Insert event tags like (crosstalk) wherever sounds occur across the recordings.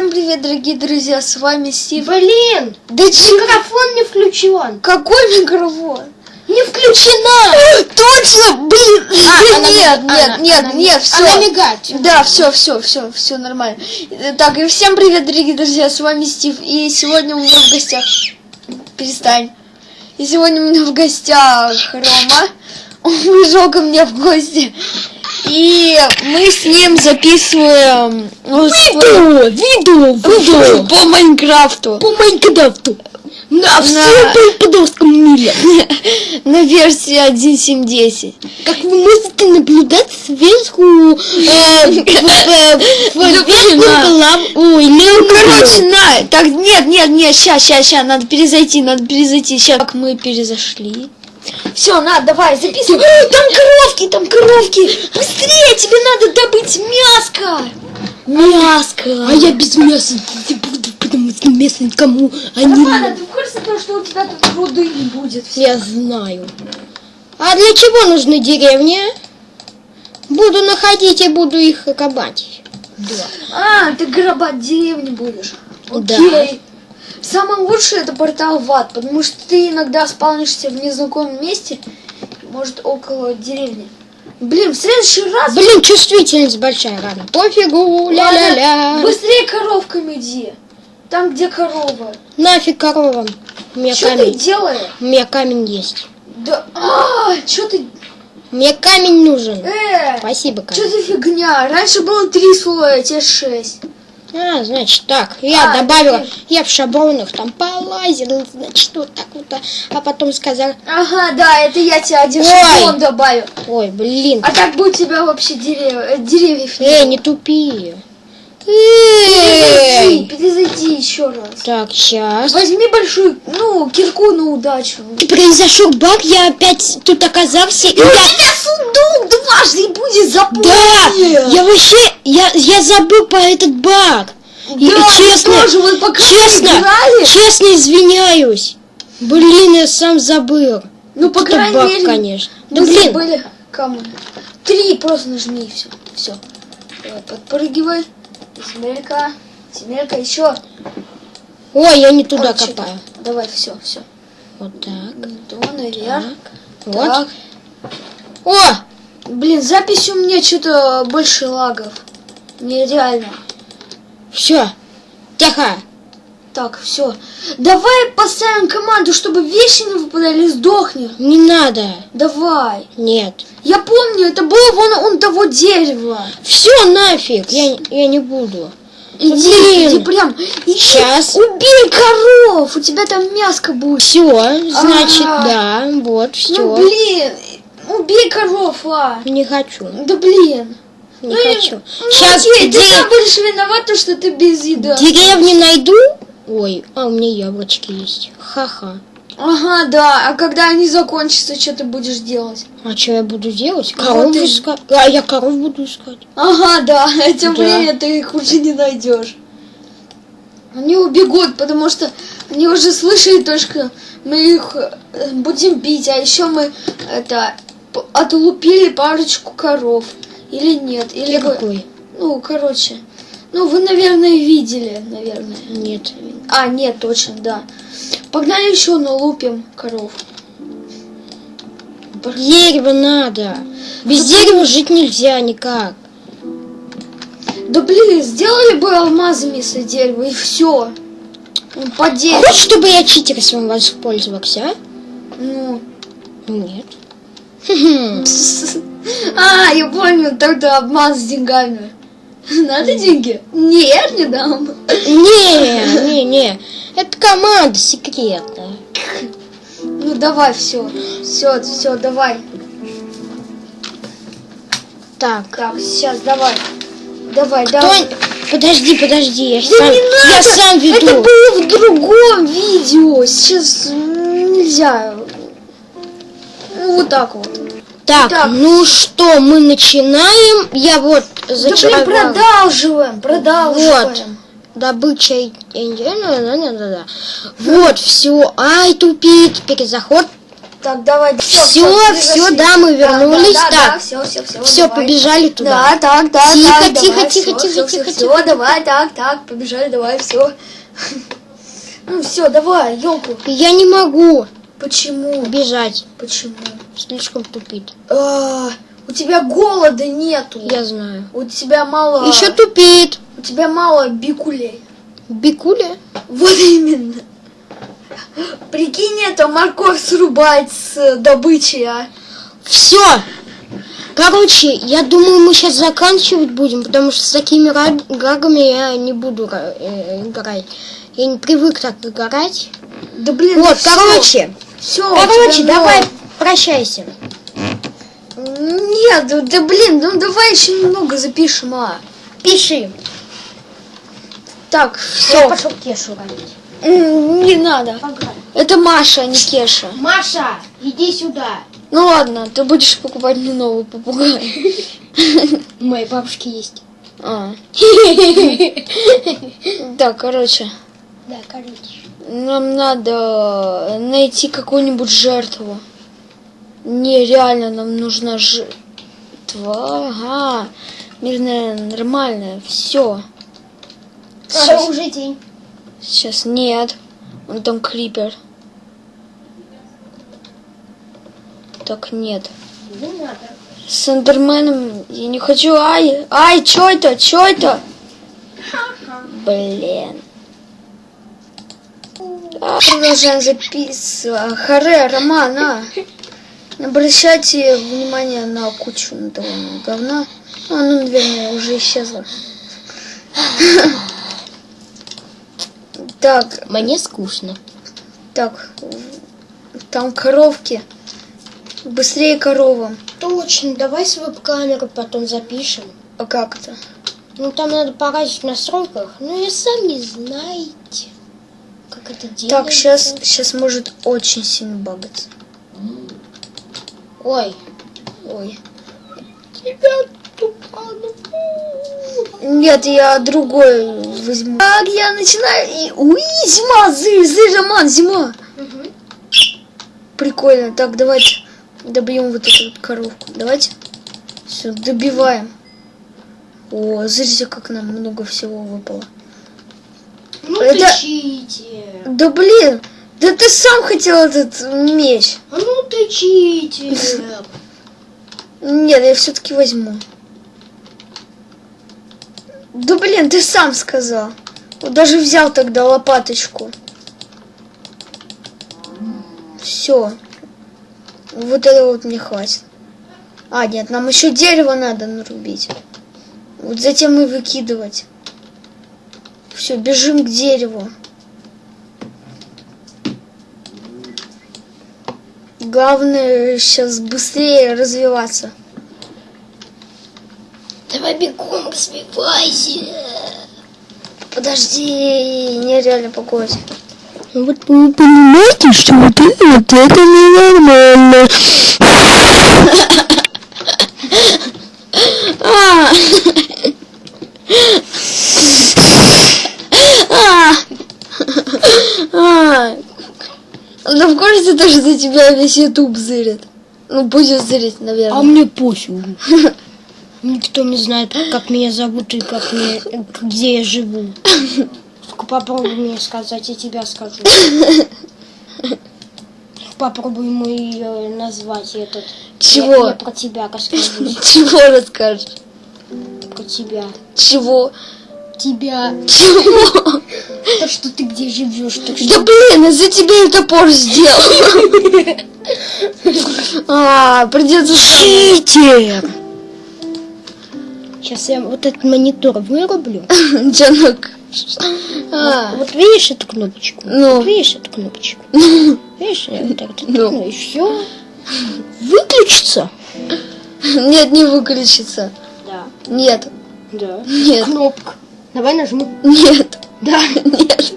Всем привет, дорогие друзья, с вами Стив. Блин, Да микрофон не включен. Какой микрофон? Не включена. Точно, блин! А, она нет, ми- нет, она- нет, она- нет, все. Она мигает. Да, все, все, все, все нормально. Так, и всем привет, дорогие друзья, с вами Стив. И сегодня у меня в гостях... Перестань. И сегодня у меня в гостях Рома. Он пришел ко мне в гости. И мы с ним записываем... ну, свой- видео, видео. По Майнкрафту. По Майнкрафту. На На- всем подростком мире. (laughs) На версии 1.7.10. Как вы можете наблюдать сверху э, (laughs) а. голову. Ой, левую Короче, на, так, нет, нет, нет, ща, ща, ща, надо перезайти, надо перезайти, ща, как мы перезашли. Все, на, давай, записывай. Ой, там коровки, там коровки. Быстрее, тебе надо добыть мяско. Мяско. А я без мяса не буду, потому что мясо никому а не Романа, ты в курсе того, что у тебя тут руды не будет? Я знаю. А для чего нужны деревни? Буду находить и буду их копать. А, ты грабать деревни будешь. Да. Самое лучшее это портал в ад, потому что ты иногда спавнишься в незнакомом месте, может около деревни. Блин, в следующий раз... Блин, чувствительность большая, ладно. Пофигу, ля-ля-ля. Быстрее коровками иди. Там, где корова. Нафиг. У меня Что ты делаешь? У меня камень есть. Да, а, что ты, Мне камень нужен. э, Спасибо, что камень. ты фигня? Раньше было три слоя, а теперь шесть. А, значит, так. Я А, добавила. ты- Я в шаблонах там полазила, значит, вот так вот. а- А потом сказала, Ага, да, это я тебе один Ой. шаблон добавил. ой, блин. А так бы у тебя вообще дерев... э, деревьев Эй, было. не тупи. Перезайди, Эй! перезайди еще раз. Так, сейчас. Возьми большую, ну, кирку на удачу. Произошел баг, я опять тут оказался, и И у я... тебя сундук дважды будет запомнил. Да, я вообще, я, я забыл про этот баг. И Да, честно, мы тоже, вот пока честно, честно извиняюсь. Блин, я сам забыл. Ну, по крайней баг, мере, конечно. Да блин, забыли кому. Три, просто нажми и все. Все. Подпрыгивай. Земелька. Земелька, еще. ой, я не туда чё-то. копаю. Давай, все, все. Вот так, То, наверх. вот. Так. О, Блин, запись у меня что-то больше лагов. Нереально. все, тихо. Так, все. Давай поставим команду, чтобы вещи не выпадали, сдохни. Не надо. Давай. Нет. Я помню, это было вон он того дерева. Все нафиг, я, я не буду. Иди, Блин. иди прям. Иди, Щас. Убей коров, у тебя там мяско будет. Все, значит, А. да, вот, все. Ну блин, убей коров, а. Не хочу, Да блин. не Ну, хочу. ну, Сейчас окей, ты сам будешь виноват, то, что ты без еды. деревни найду. Ой, а у меня яблочки есть. Ха-ха. Ага, да. А когда они закончатся, что ты будешь делать? А что я буду делать? Вот Коров и- искать. А я коров буду искать. Ага, да. (laughs) Тем Да. временем ты их уже не найдешь. Они убегут, потому что они уже слышали то, что мы их э, будем бить, а еще мы это отлупили парочку коров. Или нет? Или вы- какой? Ну, короче. Ну, вы, наверное, видели, наверное. Нет. А, нет, точно, да. Погнали еще налупим коров. Дерево надо. Без дерева жить нельзя никак. Да блин, сделали бы алмазами с дерева и все. По дереву. Хочешь, чтобы я читерством воспользовался, а? Ну. Нет. (laughs) А, я понял, тогда обман с деньгами. (laughs) Надо деньги? Нет, не дам. Не, не, не. Это команда секретная. Ну давай, все. Все, все, давай. Так. Так, сейчас, давай. Давай, давай. Тонь, подожди, подожди, я Да сам, не я сам веду. Это было в другом видео. Сейчас нельзя. Ну, вот так вот. Так, Так. ну что, мы начинаем. Я вот Да блин, зачаровал. продолживаем, продолживаем. Добыча. и- и- да, да, да, да, да. Вот, все. Ай, тупик. Перезаход. Так, давай. Все, Всё, всё, да, мы вернулись. Да, да, Так. да, все, все, все. Все, побежали туда. Да, так, да, Тихо, так, тихо, давай, тихо, всё, тихо, всё, тихо, всё, тихо. всё, давай, так, так, побежали, давай, все. (laughs) Ну все, давай, елку. Я не могу Почему? бежать. Почему? Слишком тупит. А, у тебя голода нету. Я знаю. У тебя мало. Еще тупит. У тебя мало бикулей. Бикуля? Вот именно. Прикинь, это морковь срубать с добычей, а. Все. Короче, я думаю, мы сейчас заканчивать будем, потому что с такими гагами я не буду э, играть. Я не привык так играть. Да блин, Вот, короче. все, Короче, давай прощайся. Нет, да, да блин, ну давай еще немного запишем, а. Пиши. Так, Я все. пошел Кешу ранить. Не надо. Это Маша, а не Кеша. Маша, иди сюда. Ну ладно, ты будешь покупать мне новый попугай. У моей бабушки есть. А. (laughs) Так, короче, Да, короче. Нам надо найти какую-нибудь жертву. Не, реально, нам нужна жертва. Ага. Мирная, нормальная. Все. А, уже день. Сейчас нет. Он там крипер. Так нет. Не надо. С Эндерменом я не хочу. Ай, ай, чё это? Чё это? Блин. Продолжаем записывать. Харе, Роман, а. Обращайте внимание на кучу на того говна. А, ну, наверное, уже исчезло. Так, Мне скучно. так, там коровки. Быстрее коровам. Точно, давай с веб-камеры потом запишем. А как это? Ну там надо поразить в настройках. Ну я сам не знаете, как это делается. Так, сейчас, сейчас может очень сильно багаться. Ой, Ой. Тебя Нет, я другой возьму. Так, я начинаю. И... Уи, зима, зы, зы, Роман, зима. Прикольно. Так, давайте добьем вот эту вот коровку. Давайте. Все, добиваем. О, смотрите, как нам много всего выпало. Ну Это- тычите. Да блин, да ты сам хотел этот меч. А ну тычите. Нет, я все-таки возьму. Да блин, ты сам сказал. Даже взял тогда лопаточку. Все. Вот это вот мне хватит. А, нет, нам еще дерево надо нарубить. Вот затем и выкидывать. Все, бежим к дереву. Главное сейчас быстрее развиваться. Давай бегом, развивайся. Подожди, нереально погодь. Вот вы понимаете, что вот это, вот это ненормально. (laughs) А! А! А! Да в курсе то, что за тебя весь ютуб зырит. Ну, будет зырить, А наверное. мне пофигу. (laughs) Никто не знает, как меня зовут и как мне, где я живу. Только попробуй мне сказать, я тебя скажу. Попробуй мой э, назвать этот. Чего? Я, я про тебя расскажу. (laughs) Чего расскажешь? Про тебя. Чего? Тебя. Чего? То, что ты где живешь, так Да что... блин, из-за тебя я топор сделал. (laughs) А, придется... Читер! Сейчас я вот этот монитор вырублю. Джанок. А, Вот видишь эту кнопочку? Ну. Вот видишь эту кнопочку? (laughs) Видишь, я вот так вот Ну. ну. и все. Выключится? Нет, не выключится. Да. Нет, Да. нет, Кнопка. Давай нажми. нет, Да. нет.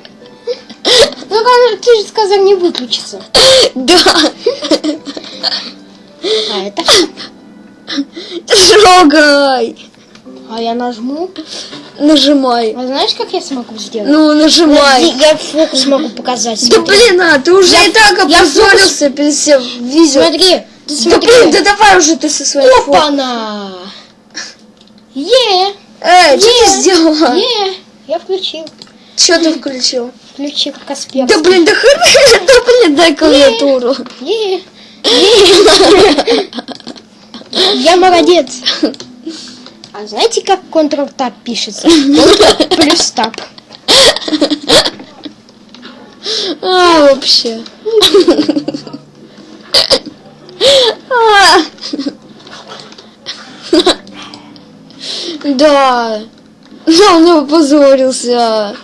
Ну, ты же сказал не выключится. Да, А это? трогай. А я нажму. Нажимай. А знаешь, как я смогу сделать? Ну, нажимай. Я фокус могу показать. Да смотри. блин, а ты уже Я- и так опозорился перед всем видео. Смотри, ты Да смотри. блин, да давай уже ты со своей. Опа-на! Е! Эй, что ты сделала? Е! Я включил. Что ты включил? Включил Касперский. Да блин, да хрен, да блин, дай клавиатуру. Е! Е! Я молодец. А знаете, как Ctrl-Tab пишется? Плюс Tab. А, вообще. (laughs) А. Да. Да, он опозорился.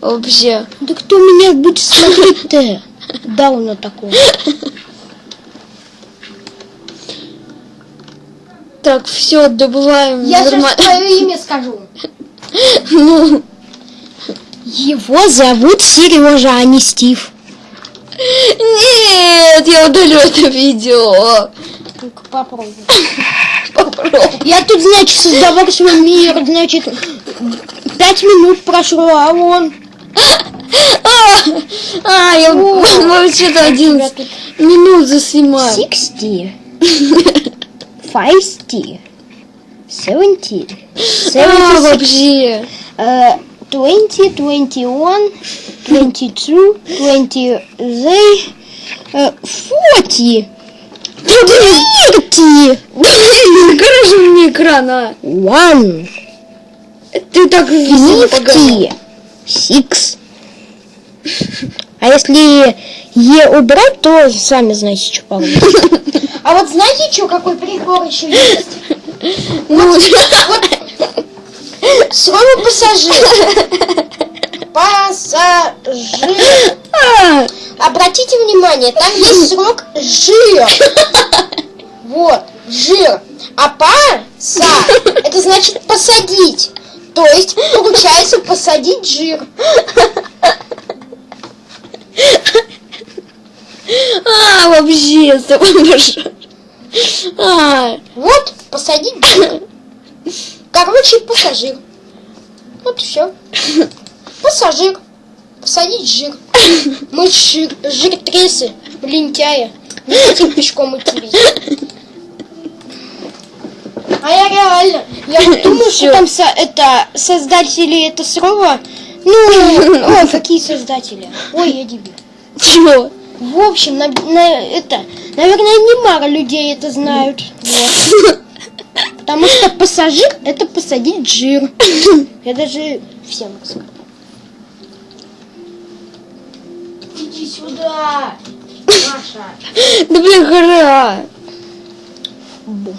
Вообще. Да кто меня будет смотреть-то? Дауна такого. Так, все, добываем Я сейчас нормально. твое имя скажу. (laughs) Ну, Его зовут Сережа, а не Стив. нет, я удалю это видео. Ну-ка попробуй. (laughs) Попробуй. Я тут, значит, создавал свой мир, значит, пять минут прошло, а он... (laughs) А, а, я вообще-то тебя 11 тут- минут заснимаю. Sixty. (laughs) Feisty. Seventy. А, Seventy вообще. Uh, 20, 21, 22, 20, they, uh, 40, 30, Покажи мне экран, а. 1, Ты так. 50, 6. А если Е убрать, то сами знаете, что получится. А вот знаете, что, какой прикол еще есть? Ну, Слово пассажир. Пассажир. Обратите внимание, там есть срок жир. (laughs) Вот, жир. А паса, это значит посадить. То есть, получается, посадить жир. а, вообще, с тобой. А, Вот, посадить жир. Короче, пассажир. Вот все. Пассажир. Посадить жир. (laughs) Мы жир, жиртресы, лентяи. Не хотим пешком идти. А я реально, я (laughs) думаю, что там со- это создатели это слова. Ну, ой, (laughs) какие создатели? Ой, я дебил. чего? В общем, на, на- это, наверное, немало людей это знают. Вот. Потому что пассажир это посадить жир. Я даже всем расскажу. Иди сюда, Маша. Да блин, гора. Бомж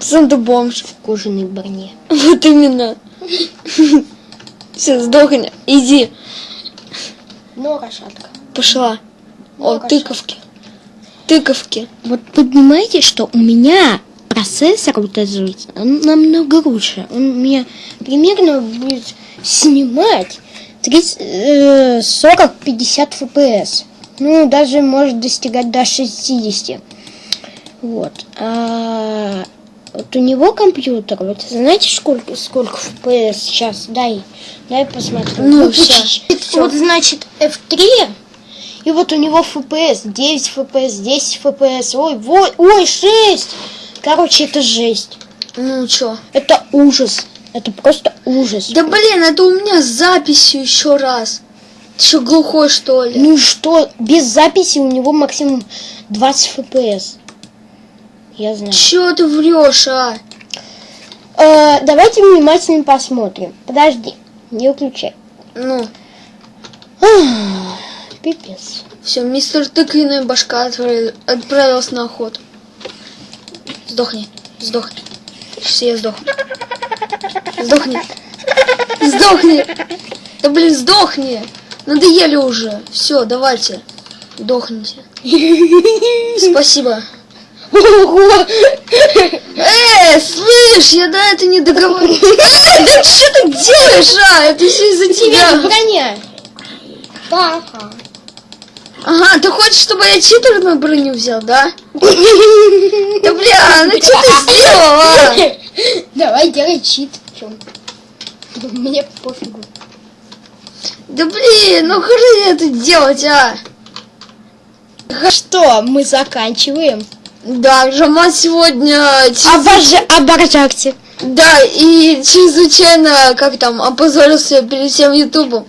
Сам ты бомж. в кожаной броне. Вот именно. Все, сдохни. Иди. Но лошадка. Пошла. О, Ну, тыковки. Тыковки. Вот понимаете, что у меня процессор вот этот он намного лучше. Он меня примерно будет снимать 30, 40-50 FPS. Ну, даже может достигать до 60. Вот. А вот у него компьютер, вот знаете, сколько, сколько FPS сейчас? Дай, дай посмотрю. Ну, всё. Вот, значит, F3, и вот у него FPS 9 FPS, 10 FPS, ой, во- ой, 6. Короче, это жесть. Ну чё? Это ужас. Это просто ужас. Да блин, это у меня с записью еще раз. Ты что, глухой что ли? Ну что, без записи у него максимум 20 FPS. Я знаю. Чё ты врешь, а? Э, давайте внимательно посмотрим. Подожди, не выключай. Ну, Ах, Пипец. все, мистер тыквенная башка отправ- отправился на охоту. Сдохни, сдохни. Я сдохну. Сдохни. Сдохни. Да блин, сдохни. Надоели уже. Все, давайте. Сдохните. Спасибо. Ого! Эй, слышь, я до этого не договорил. Эй, да что ты делаешь, а? Это все из-за Тебя броня. Ага. Ага, ты хочешь, чтобы я читерную броню взял, да? Да бля, ну что ты (laughs) сделала? Давай делай чит. Чё? Мне пофигу. Да блин, ну хрен это делать, а? Что, мы заканчиваем? Да, Жаман сегодня... Обожа... Обожакте. Да, и чрезвычайно, как там, опозорился перед всем Ютубом.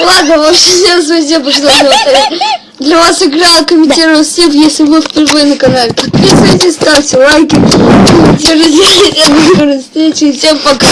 Ладно, вообще, всем спасибо, что (laughs) смотрели. Для вас играл, комментировал Стив, если вы впервые на канале. Подписывайтесь, ставьте лайки, комментируйте. (laughs) До скорой встречи, всем пока.